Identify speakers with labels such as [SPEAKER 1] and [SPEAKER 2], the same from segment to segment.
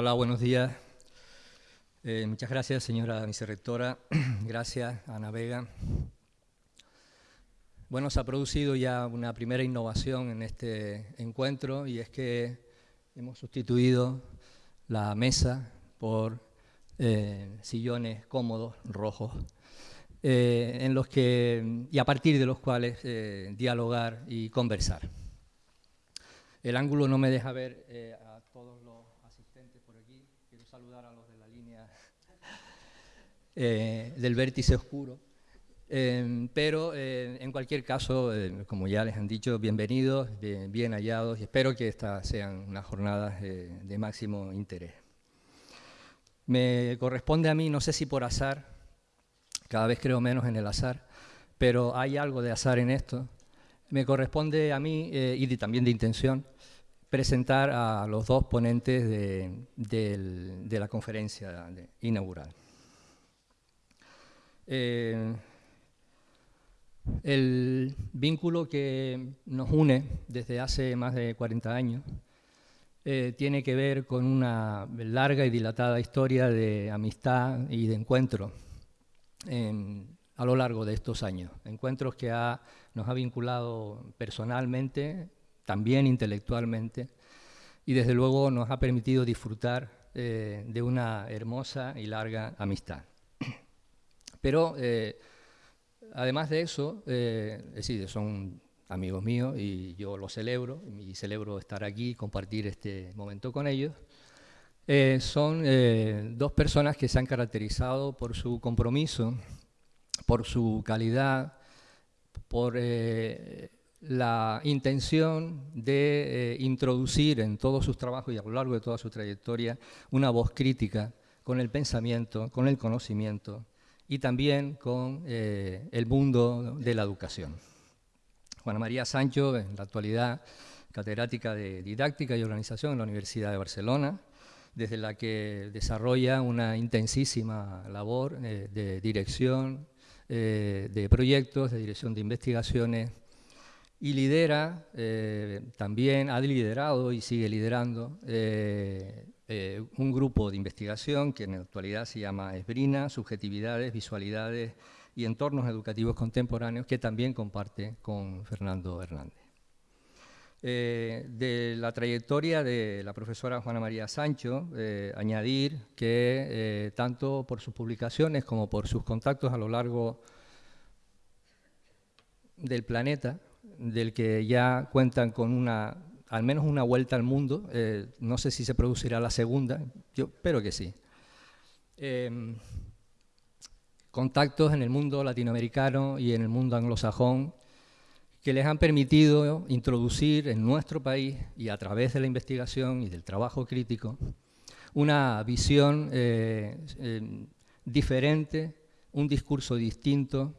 [SPEAKER 1] Hola, buenos días. Eh, muchas gracias, señora vicerrectora. gracias, Ana Vega. Bueno, se ha producido ya una primera innovación en este encuentro y es que hemos sustituido la mesa por eh, sillones cómodos, rojos, eh, en los que, y a partir de los cuales dialogar y conversar. El ángulo no me deja ver a todos los saludar a los de la línea eh, del vértice oscuro. Eh, pero eh, en cualquier caso, como ya les han dicho, bienvenidos, bien, hallados y espero que estas sean unas jornadas de máximo interés. Me corresponde a mí, no sé si por azar, cada vez creo menos en el azar, pero hay algo de azar en esto. Me corresponde a mí, y también de intención, presentar a los dos ponentes de, la conferencia inaugural. Eh, el vínculo que nos une desde hace más de 40 años eh, tiene que ver con una larga y dilatada historia de amistad y de encuentro a lo largo de estos años. Encuentros que nos ha vinculado personalmente también intelectualmente, y desde luego nos ha permitido disfrutar eh, de una hermosa y larga amistad. Pero eh, además de eso, eh, es decir, son amigos míos y yo lo celebro, y celebro estar aquí y compartir este momento con ellos. son dos personas que se han caracterizado por su compromiso, por su calidad, por la intención de eh, introducir en todos sus trabajos y a lo largo de toda su trayectoria una voz crítica con el pensamiento, con el conocimiento y también con eh, el mundo de la educación. Juana María Sancho, en la actualidad catedrática de Didáctica y Organización en la Universidad de Barcelona, desde la que desarrolla una intensísima labor eh, de dirección de proyectos, de dirección de investigaciones, y lidera, eh, también ha liderado y sigue liderando eh, eh, un grupo de investigación que en la actualidad se llama Esbrina, Subjetividades, Visualidades y Entornos Educativos Contemporáneos, que también comparte con Fernando Hernández. de la trayectoria de la profesora Juana María Sancho, añadir que tanto por sus publicaciones como por sus contactos a lo largo del planeta, del que ya cuentan con una, al menos una vuelta al mundo, eh, no sé si se producirá la segunda, yo espero que sí. Em, contactos en el mundo latinoamericano y en el mundo anglosajón que les han permitido introducir en nuestro país y a través de la investigación y del trabajo crítico una visión eh, em, diferente, un discurso distinto,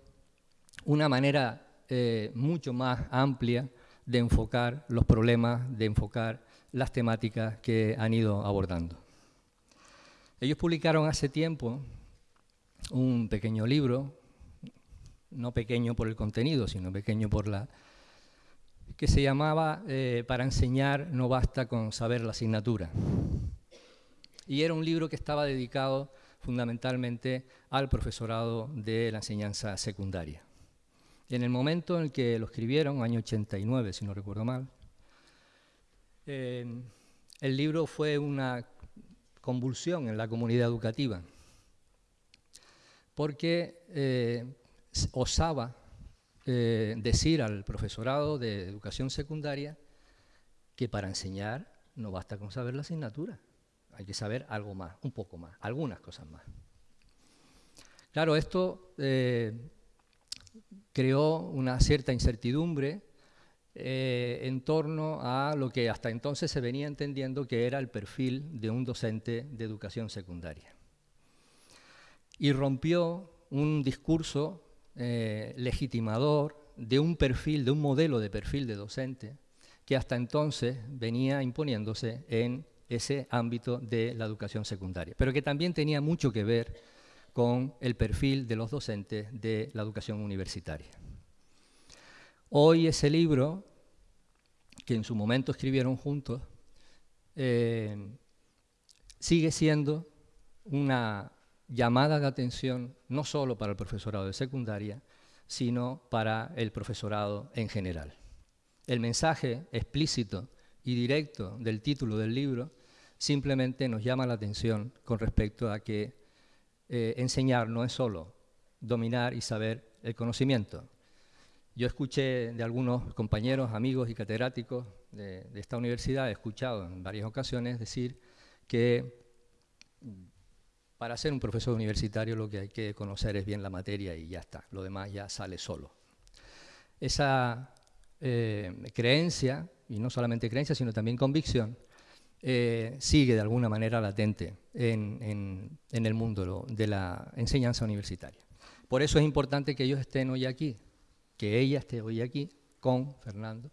[SPEAKER 1] una manera eh, mucho más amplia de enfocar los problemas, de enfocar las temáticas que han ido abordando. Ellos publicaron hace tiempo un pequeño libro, no pequeño por el contenido, sino pequeño por la... que se llamaba eh, Para enseñar no basta con saber la asignatura. Y era un libro que estaba dedicado fundamentalmente al profesorado de la enseñanza secundaria. En el momento en que lo escribieron, año 89, si no recuerdo mal, eh, el libro fue una convulsión en la comunidad educativa, porque eh, osaba eh, decir al profesorado de educación secundaria que para enseñar no basta con saber la asignatura, hay que saber algo más, un poco más, algunas cosas más. Claro, esto creó una cierta incertidumbre eh, en torno a lo que hasta entonces se venía entendiendo que era el perfil de un docente de educación secundaria. Y rompió un discurso eh, legitimador de un perfil, de un modelo de perfil de docente que hasta entonces venía imponiéndose en ese ámbito de la educación secundaria, pero que también tenía mucho que ver con el perfil de los docentes de la educación universitaria. Hoy ese libro, que en su momento escribieron juntos, eh, sigue siendo una llamada de atención no solo para el profesorado de secundaria, sino para el profesorado en general. El mensaje explícito y directo del título del libro simplemente nos llama la atención con respecto a que eh, enseñar no es solo dominar y saber el conocimiento. Yo escuché de algunos compañeros, amigos y catedráticos de, esta universidad, he escuchado en varias ocasiones decir que para ser un profesor universitario lo que hay que conocer es bien la materia y ya está, lo demás ya sale solo. Esa eh, creencia, y no solamente creencia, sino también convicción, eh, sigue de alguna manera latente en, el mundo de la enseñanza universitaria. Por eso es importante que ellos estén hoy aquí, que ella esté hoy aquí con Fernando,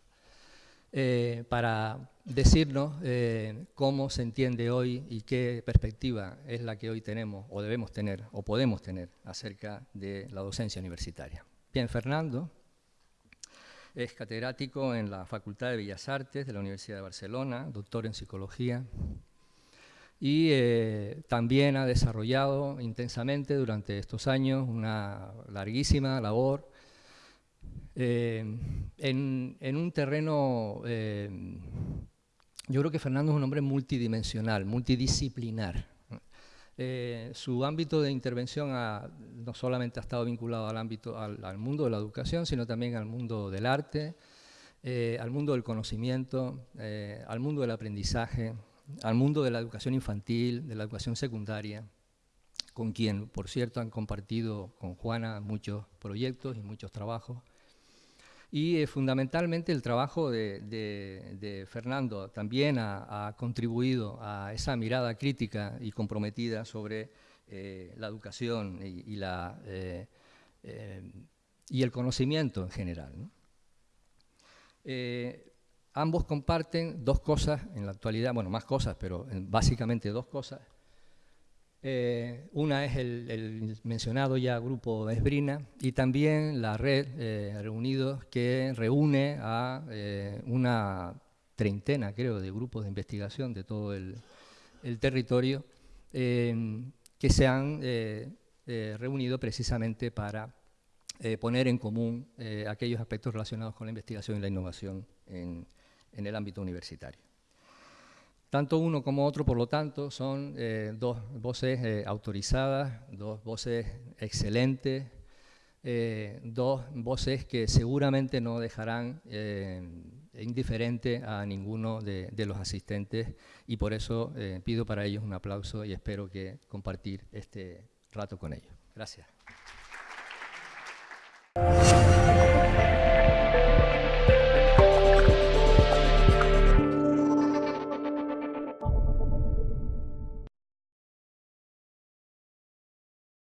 [SPEAKER 1] eh, para decirnos eh, cómo se entiende hoy y qué perspectiva es la que hoy tenemos o debemos tener o podemos tener acerca de la docencia universitaria. Bien, Fernando es catedrático en la Facultad de Bellas Artes de la Universidad de Barcelona, doctor en psicología, y eh, también ha desarrollado intensamente durante estos años una larguísima labor eh, en, un terreno, eh, yo creo que Fernando es un hombre multidimensional, multidisciplinar. Eh, su ámbito de intervención no solamente ha estado vinculado al, ámbito, al, mundo de la educación, sino también al mundo del arte, al mundo del conocimiento, al mundo del aprendizaje, al mundo de la educación infantil, de la educación secundaria, con quien, por cierto, han compartido con Juana muchos proyectos y muchos trabajos. Y eh, fundamentalmente el trabajo de, Fernando también ha, contribuido a esa mirada crítica y comprometida sobre eh, la educación eh, y, el conocimiento en general. ambos comparten dos cosas en la actualidad, bueno, más cosas, pero básicamente dos cosas. Eh, una es el, mencionado ya grupo Esbrina y también la red eh, Reunidos que reúne a eh, una treintena, creo, de grupos de investigación de todo el, territorio que se han reunido precisamente para poner en común aquellos aspectos relacionados con la investigación y la innovación en el ámbito universitario. Tanto uno como otro, por lo tanto, son eh, dos voces eh, autorizadas, dos voces excelentes, eh, dos voces que seguramente no dejarán indiferente a ninguno de, de, los asistentes y por eso pido para ellos un aplauso y espero que compartir este rato con ellos. Gracias.